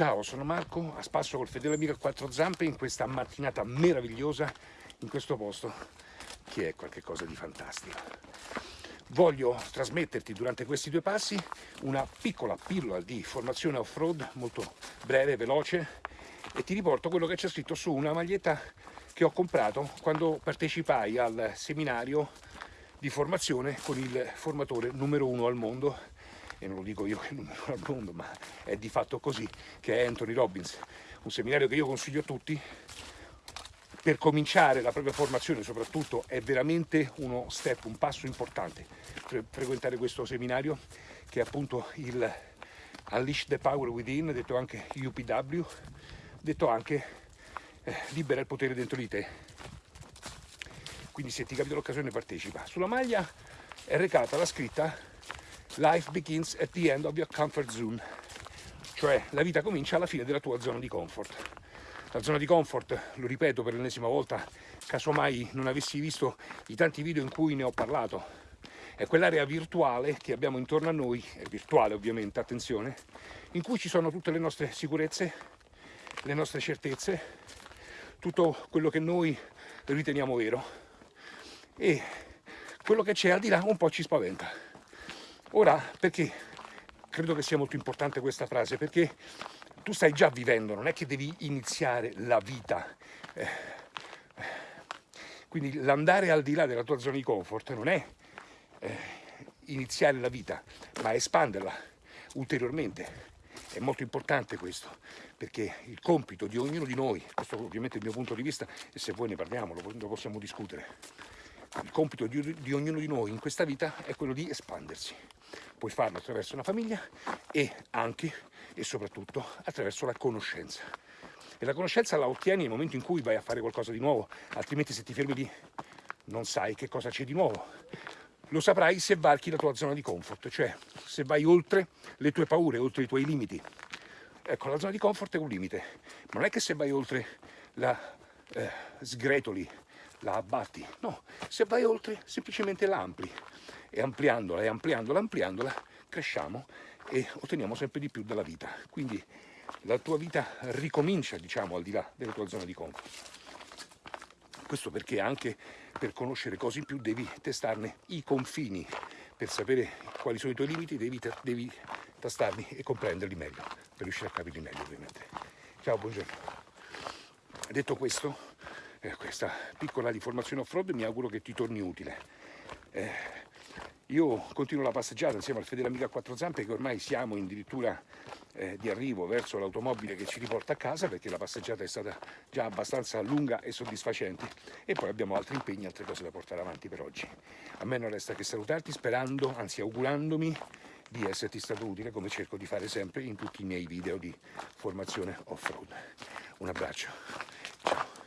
Ciao, sono Marco, a spasso col fedele amico a quattro zampe in questa mattinata meravigliosa in questo posto che è qualcosa di fantastico. Voglio trasmetterti durante questi due passi una piccola pillola di formazione off-road molto breve, veloce e ti riporto quello che c'è scritto su una maglietta che ho comprato quando partecipai al seminario di formazione con il formatore numero uno al mondo e non lo dico io che il numero al mondo, ma è di fatto così, che è Anthony Robbins, un seminario che io consiglio a tutti, per cominciare la propria formazione soprattutto è veramente uno step, un passo importante frequentare questo seminario che è appunto il Unleash the Power Within, detto anche UPW, detto anche eh, Libera il potere dentro di te. Quindi se ti capita l'occasione partecipa. Sulla maglia è recata la scritta Life begins at the end of your comfort zone, cioè la vita comincia alla fine della tua zona di comfort. La zona di comfort, lo ripeto per l'ennesima volta, casomai non avessi visto i tanti video in cui ne ho parlato, è quell'area virtuale che abbiamo intorno a noi, è virtuale ovviamente, attenzione, in cui ci sono tutte le nostre sicurezze, le nostre certezze, tutto quello che noi riteniamo vero e quello che c'è al di là un po' ci spaventa. Ora, perché credo che sia molto importante questa frase? Perché tu stai già vivendo, non è che devi iniziare la vita. Eh, quindi l'andare al di là della tua zona di comfort non è eh, iniziare la vita, ma espanderla ulteriormente. È molto importante questo, perché il compito di ognuno di noi, questo ovviamente è il mio punto di vista, e se vuoi ne parliamo, lo possiamo discutere, il compito di, di ognuno di noi in questa vita è quello di espandersi puoi farlo attraverso una famiglia e anche e soprattutto attraverso la conoscenza. E la conoscenza la ottieni nel momento in cui vai a fare qualcosa di nuovo, altrimenti se ti fermi lì non sai che cosa c'è di nuovo. Lo saprai se varchi la tua zona di comfort, cioè se vai oltre le tue paure, oltre i tuoi limiti. Ecco, la zona di comfort è un limite, ma non è che se vai oltre la eh, sgretoli, la abbatti, no, se vai oltre semplicemente la ampli e ampliandola e ampliandola, ampliandola, cresciamo e otteniamo sempre di più dalla vita. Quindi la tua vita ricomincia, diciamo, al di là della tua zona di comfort. Questo perché anche per conoscere cose in più devi testarne i confini, per sapere quali sono i tuoi limiti devi, devi tastarli e comprenderli meglio, per riuscire a capirli meglio ovviamente. Ciao, buongiorno. Detto questo, eh, questa piccola riformazione off-road mi auguro che ti torni utile. Eh, io continuo la passeggiata insieme al fedele amico a quattro zampe che ormai siamo addirittura eh, di arrivo verso l'automobile che ci riporta a casa perché la passeggiata è stata già abbastanza lunga e soddisfacente e poi abbiamo altri impegni, altre cose da portare avanti per oggi. A me non resta che salutarti sperando, anzi augurandomi di esserti stato utile come cerco di fare sempre in tutti i miei video di formazione off-road. Un abbraccio, ciao!